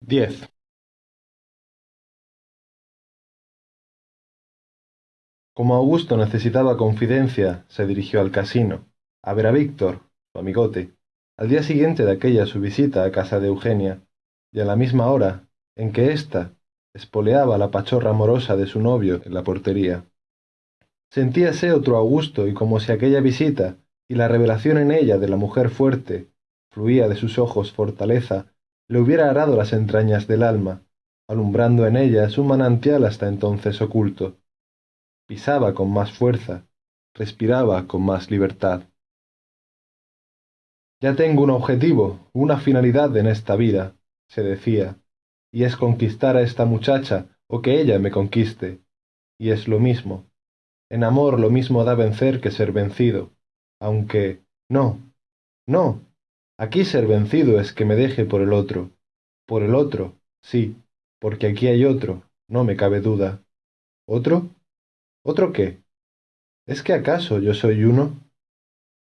10. Como Augusto necesitaba confidencia, se dirigió al casino, a ver a Víctor, su amigote, al día siguiente de aquella su visita a casa de Eugenia, y a la misma hora en que ésta espoleaba la pachorra amorosa de su novio en la portería. Sentíase otro Augusto y como si aquella visita y la revelación en ella de la mujer fuerte fluía de sus ojos fortaleza, le hubiera arado las entrañas del alma, alumbrando en ellas un manantial hasta entonces oculto. Pisaba con más fuerza, respiraba con más libertad. Ya tengo un objetivo, una finalidad en esta vida, se decía, y es conquistar a esta muchacha o que ella me conquiste. Y es lo mismo. En amor lo mismo da vencer que ser vencido. Aunque... no. No. Aquí ser vencido es que me deje por el otro. Por el otro, sí, porque aquí hay otro, no me cabe duda. ¿Otro? ¿Otro qué? ¿Es que acaso yo soy uno?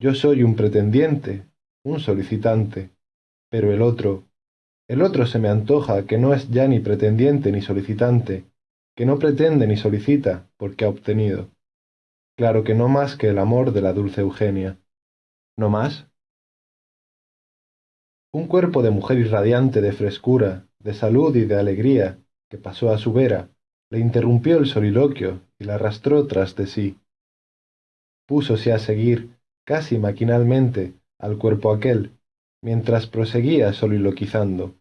Yo soy un pretendiente, un solicitante, pero el otro, el otro se me antoja que no es ya ni pretendiente ni solicitante, que no pretende ni solicita, porque ha obtenido. Claro que no más que el amor de la dulce Eugenia. ¿No más? Un cuerpo de mujer irradiante de frescura, de salud y de alegría, que pasó a su vera, le interrumpió el soliloquio y la arrastró tras de sí. Púsose a seguir, casi maquinalmente, al cuerpo aquel, mientras proseguía soliloquizando.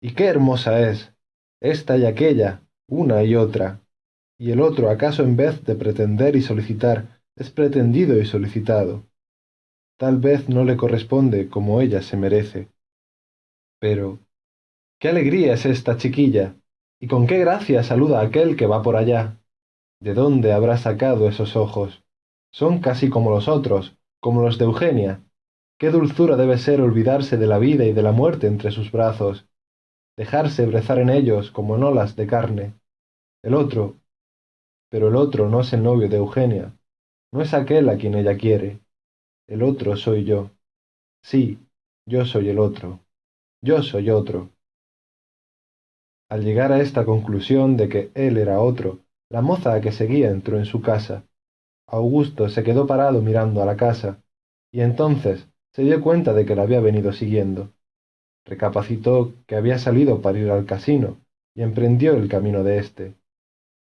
Y qué hermosa es, esta y aquella, una y otra, y el otro acaso en vez de pretender y solicitar, es pretendido y solicitado. Tal vez no le corresponde como ella se merece. Pero, qué alegría es esta chiquilla, y con qué gracia saluda a aquel que va por allá. ¿De dónde habrá sacado esos ojos? Son casi como los otros, como los de Eugenia. Qué dulzura debe ser olvidarse de la vida y de la muerte entre sus brazos, dejarse brezar en ellos como en olas de carne. El otro, pero el otro no es el novio de Eugenia, no es aquel a quien ella quiere. El otro soy yo. Sí, yo soy el otro. Yo soy otro. Al llegar a esta conclusión de que él era otro, la moza que seguía entró en su casa, Augusto se quedó parado mirando a la casa, y entonces se dio cuenta de que la había venido siguiendo. Recapacitó que había salido para ir al casino, y emprendió el camino de éste.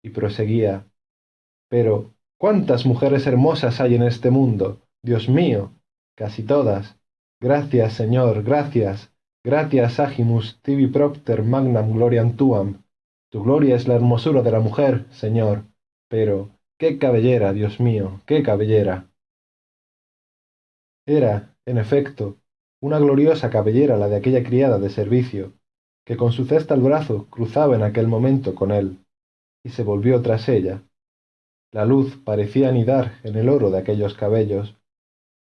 Y proseguía. Pero, ¿cuántas mujeres hermosas hay en este mundo? Dios mío, casi todas. Gracias, Señor, gracias. Gratias agimus tibi propter magnam gloriam tuam. Tu gloria es la hermosura de la mujer, Señor. Pero, ¡Qué cabellera, Dios mío! ¡Qué cabellera! Era, en efecto, una gloriosa cabellera la de aquella criada de servicio, que con su cesta al brazo cruzaba en aquel momento con él, y se volvió tras ella. La luz parecía anidar en el oro de aquellos cabellos,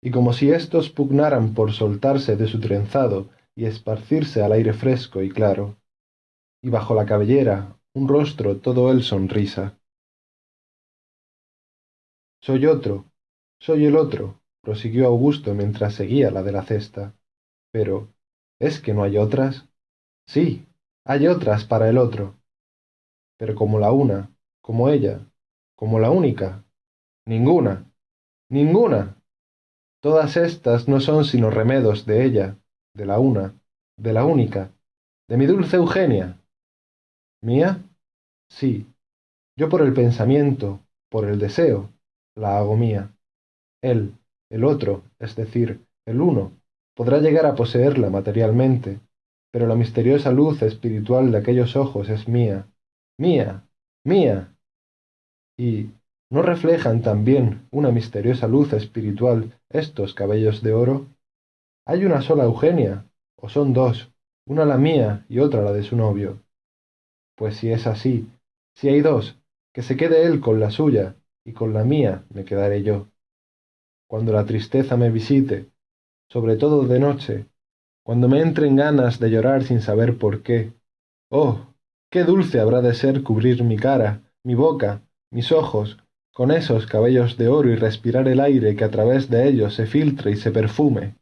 y como si éstos pugnaran por soltarse de su trenzado y esparcirse al aire fresco y claro, y bajo la cabellera un rostro todo él sonrisa. Soy otro, soy el otro, prosiguió Augusto mientras seguía la de la cesta. Pero, ¿es que no hay otras? Sí, hay otras para el otro. Pero como la una, como ella, como la única. Ninguna, ninguna. Todas estas no son sino remedos de ella, de la una, de la única, de mi dulce Eugenia. ¿Mía? Sí, yo por el pensamiento, por el deseo, la hago mía. Él, el otro, es decir, el uno, podrá llegar a poseerla materialmente, pero la misteriosa luz espiritual de aquellos ojos es mía, mía, mía. Y ¿no reflejan también una misteriosa luz espiritual estos cabellos de oro? Hay una sola Eugenia, o son dos, una la mía y otra la de su novio. Pues si es así, si hay dos, que se quede él con la suya, y con la mía me quedaré yo. Cuando la tristeza me visite, sobre todo de noche, cuando me entren ganas de llorar sin saber por qué, oh, qué dulce habrá de ser cubrir mi cara, mi boca, mis ojos, con esos cabellos de oro y respirar el aire que a través de ellos se filtre y se perfume.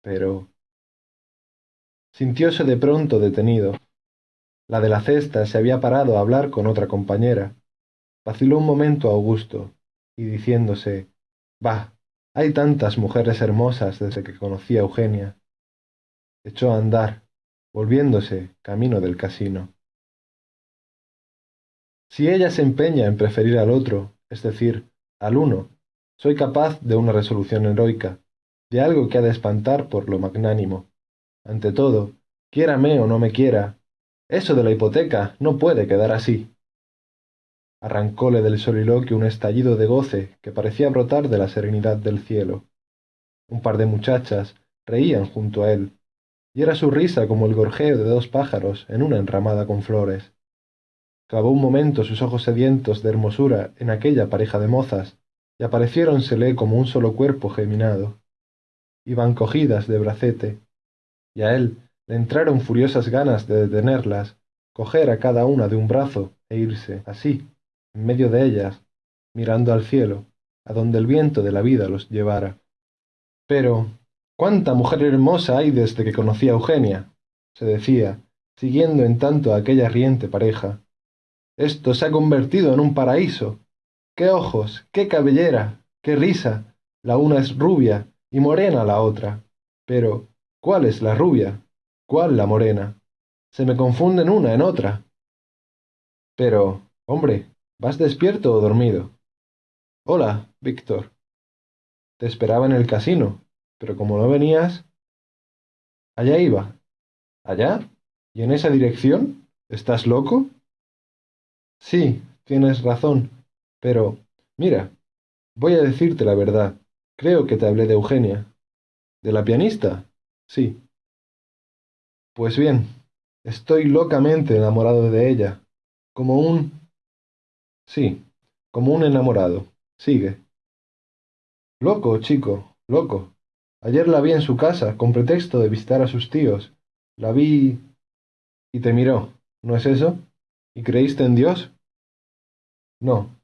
Pero... sintióse de pronto detenido. La de la cesta se había parado a hablar con otra compañera. Vaciló un momento Augusto, y diciéndose, Bah, hay tantas mujeres hermosas desde que conocí a Eugenia. Echó a andar, volviéndose camino del casino. Si ella se empeña en preferir al otro, es decir, al uno, soy capaz de una resolución heroica, de algo que ha de espantar por lo magnánimo. Ante todo, quiérame o no me quiera, eso de la hipoteca no puede quedar así. Arrancóle del soliloquio un estallido de goce que parecía brotar de la serenidad del cielo. Un par de muchachas reían junto a él, y era su risa como el gorjeo de dos pájaros en una enramada con flores. Clavó un momento sus ojos sedientos de hermosura en aquella pareja de mozas, y apareciéronsele como un solo cuerpo geminado. Iban cogidas de bracete, y a él le entraron furiosas ganas de detenerlas, coger a cada una de un brazo e irse, así, en medio de ellas, mirando al cielo, a donde el viento de la vida los llevara. Pero, ¿cuánta mujer hermosa hay desde que conocí a Eugenia? se decía, siguiendo en tanto a aquella riente pareja. Esto se ha convertido en un paraíso. ¡Qué ojos! ¡Qué cabellera! ¡Qué risa! La una es rubia y morena la otra. Pero, ¿cuál es la rubia? ¿Cuál la morena? Se me confunden una en otra. Pero, hombre, ¿vas despierto o dormido? Hola, Víctor. Te esperaba en el casino, pero como no venías... Allá iba. ¿Allá? ¿Y en esa dirección? ¿Estás loco? Sí, tienes razón, pero, mira, voy a decirte la verdad. Creo que te hablé de Eugenia. ¿De la pianista? Sí. Pues bien, estoy locamente enamorado de ella, como un... Sí, como un enamorado. Sigue. Loco, chico, loco. Ayer la vi en su casa, con pretexto de visitar a sus tíos. La vi... y te miró, ¿no es eso? ¿Y creíste en Dios? No,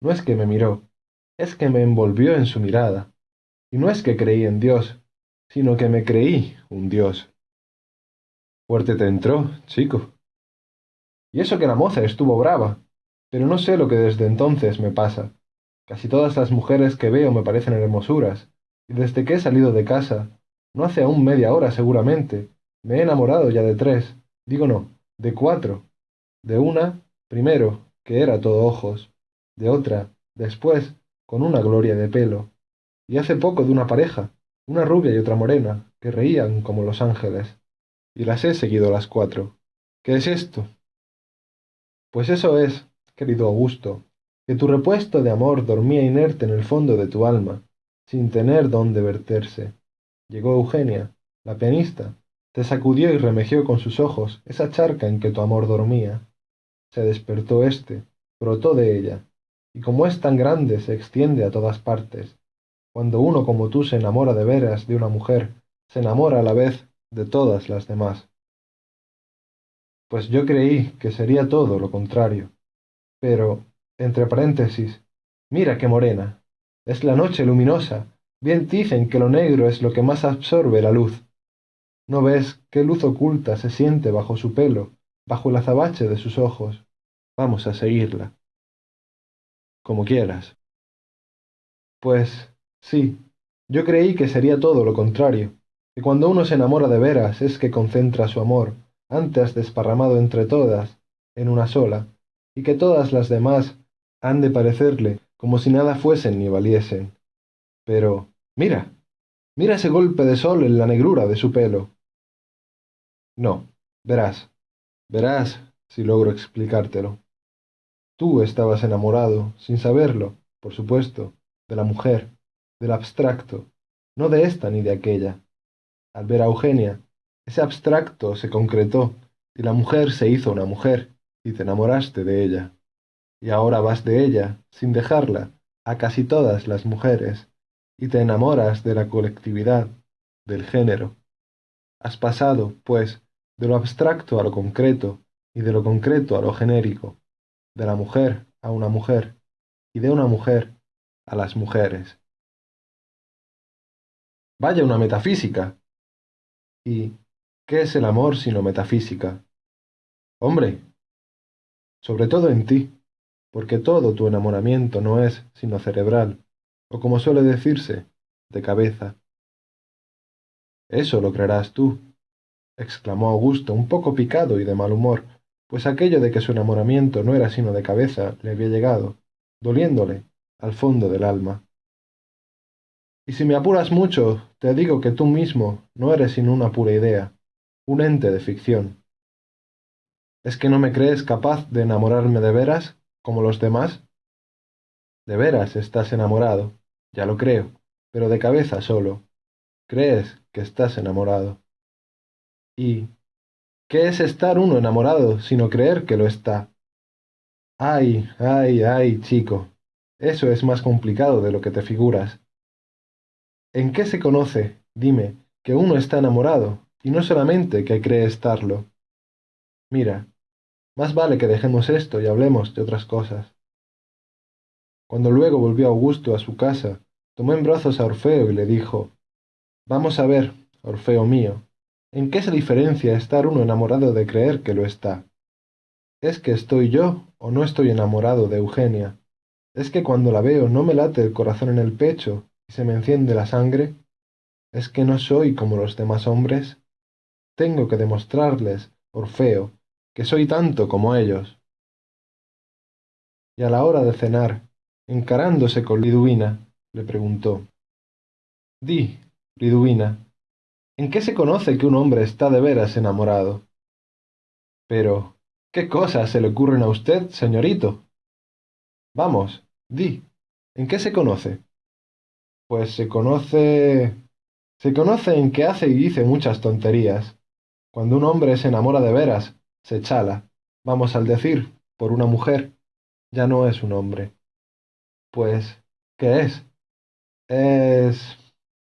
no es que me miró, es que me envolvió en su mirada. Y no es que creí en Dios, sino que me creí un Dios. Fuerte te entró, chico. Y eso que la moza estuvo brava, pero no sé lo que desde entonces me pasa. Casi todas las mujeres que veo me parecen hermosuras, y desde que he salido de casa, no hace aún media hora seguramente, me he enamorado ya de tres, digo no, de cuatro. De una, primero, que era todo ojos, de otra, después, con una gloria de pelo, y hace poco de una pareja, una rubia y otra morena, que reían como los ángeles, y las he seguido las cuatro. ¿Qué es esto? Pues eso es, querido Augusto, que tu repuesto de amor dormía inerte en el fondo de tu alma, sin tener dónde verterse. Llegó Eugenia, la pianista, te sacudió y remejió con sus ojos esa charca en que tu amor dormía. Se despertó éste, brotó de ella, y como es tan grande se extiende a todas partes. Cuando uno como tú se enamora de veras de una mujer, se enamora a la vez de todas las demás. Pues yo creí que sería todo lo contrario. Pero, entre paréntesis, mira qué morena. Es la noche luminosa. Bien dicen que lo negro es lo que más absorbe la luz. ¿No ves qué luz oculta se siente bajo su pelo, bajo el azabache de sus ojos? Vamos a seguirla. Como quieras. Pues, sí, yo creí que sería todo lo contrario, que cuando uno se enamora de veras es que concentra su amor, antes desparramado entre todas, en una sola, y que todas las demás han de parecerle como si nada fuesen ni valiesen. Pero, mira, mira ese golpe de sol en la negrura de su pelo. No, verás, verás si logro explicártelo. Tú estabas enamorado, sin saberlo, por supuesto, de la mujer, del abstracto, no de esta ni de aquella. Al ver a Eugenia, ese abstracto se concretó y la mujer se hizo una mujer y te enamoraste de ella. Y ahora vas de ella, sin dejarla, a casi todas las mujeres, y te enamoras de la colectividad, del género. Has pasado, pues, de lo abstracto a lo concreto, y de lo concreto a lo genérico, de la mujer a una mujer, y de una mujer a las mujeres. Vaya una metafísica. Y, ¿Qué es el amor sino metafísica? Hombre, sobre todo en ti, porque todo tu enamoramiento no es sino cerebral, o como suele decirse, de cabeza. Eso lo creerás tú, exclamó Augusto, un poco picado y de mal humor, pues aquello de que su enamoramiento no era sino de cabeza le había llegado, doliéndole, al fondo del alma. Y si me apuras mucho, te digo que tú mismo no eres sino una pura idea, un ente de ficción. ¿Es que no me crees capaz de enamorarme de veras, como los demás? De veras estás enamorado, ya lo creo, pero de cabeza solo. Crees que estás enamorado. ¿Y qué es estar uno enamorado sino creer que lo está? Ay, ay, ay, chico, eso es más complicado de lo que te figuras. ¿En qué se conoce, dime, que uno está enamorado, y no solamente que cree estarlo? Mira, más vale que dejemos esto y hablemos de otras cosas. Cuando luego volvió Augusto a su casa, tomó en brazos a Orfeo y le dijo, Vamos a ver, Orfeo mío, ¿en qué se diferencia estar uno enamorado de creer que lo está? ¿Es que estoy yo o no estoy enamorado de Eugenia? ¿Es que cuando la veo no me late el corazón en el pecho y se me enciende la sangre? ¿Es que no soy como los demás hombres? Tengo que demostrarles, Orfeo, que soy tanto como ellos. Y a la hora de cenar, encarándose con Liduvina, le preguntó, Di, Liduvina, ¿en qué se conoce que un hombre está de veras enamorado? Pero, ¿qué cosas se le ocurren a usted, señorito? Vamos, di, ¿en qué se conoce? Pues se conoce... Se conoce en que hace y dice muchas tonterías. Cuando un hombre se enamora de veras, se chala, vamos al decir, por una mujer, ya no es un hombre. Pues, ¿qué es? Es...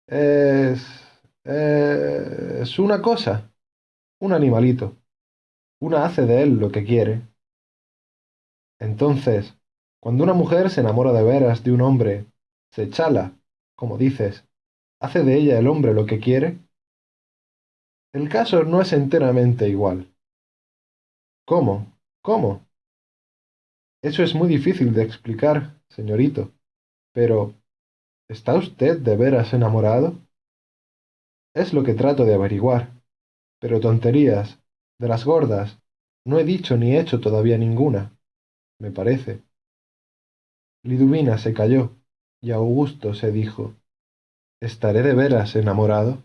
es... es una cosa, un animalito. Una hace de él lo que quiere. Entonces, cuando una mujer se enamora de veras de un hombre, se chala, como dices, hace de ella el hombre lo que quiere. El caso no es enteramente igual. ¿Cómo? ¿Cómo? Eso es muy difícil de explicar, señorito. Pero, ¿está usted de veras enamorado? Es lo que trato de averiguar. Pero tonterías, de las gordas, no he dicho ni hecho todavía ninguna, me parece. Liduvina se calló, y Augusto se dijo, ¿Estaré de veras enamorado?